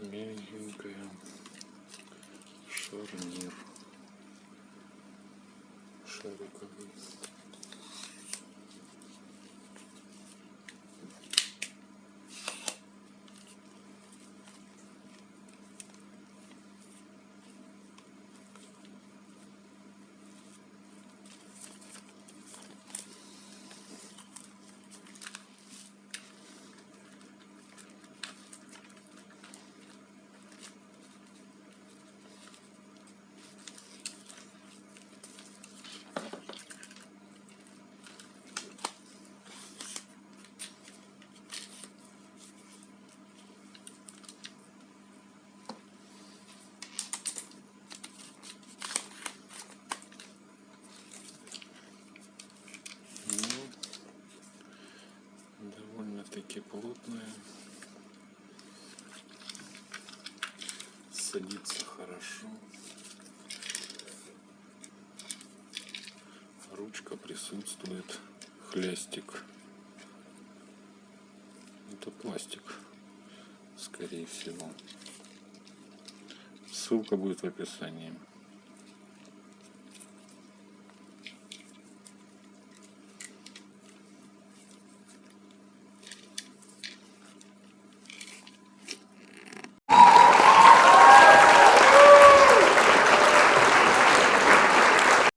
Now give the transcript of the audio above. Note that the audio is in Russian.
мягенькая шарнир. Шариковый. Довольно-таки плотная. Садится хорошо. Ручка присутствует. Хлястик. Это пластик, скорее всего. Ссылка будет в описании.